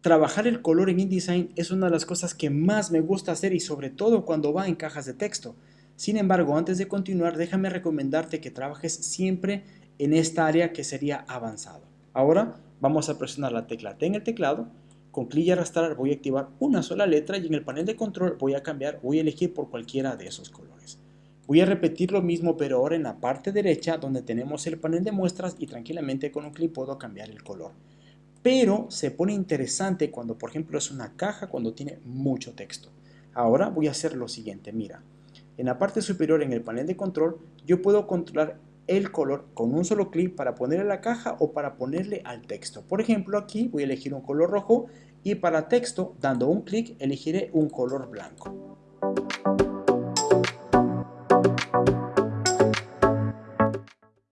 Trabajar el color en InDesign es una de las cosas que más me gusta hacer y sobre todo cuando va en cajas de texto. Sin embargo, antes de continuar, déjame recomendarte que trabajes siempre en esta área que sería avanzado. Ahora vamos a presionar la tecla T en el teclado, con clic y arrastrar voy a activar una sola letra y en el panel de control voy a cambiar, voy a elegir por cualquiera de esos colores. Voy a repetir lo mismo pero ahora en la parte derecha donde tenemos el panel de muestras y tranquilamente con un clic puedo cambiar el color pero se pone interesante cuando por ejemplo es una caja cuando tiene mucho texto. Ahora voy a hacer lo siguiente, mira, en la parte superior en el panel de control yo puedo controlar el color con un solo clic para ponerle a la caja o para ponerle al texto. Por ejemplo aquí voy a elegir un color rojo y para texto dando un clic elegiré un color blanco.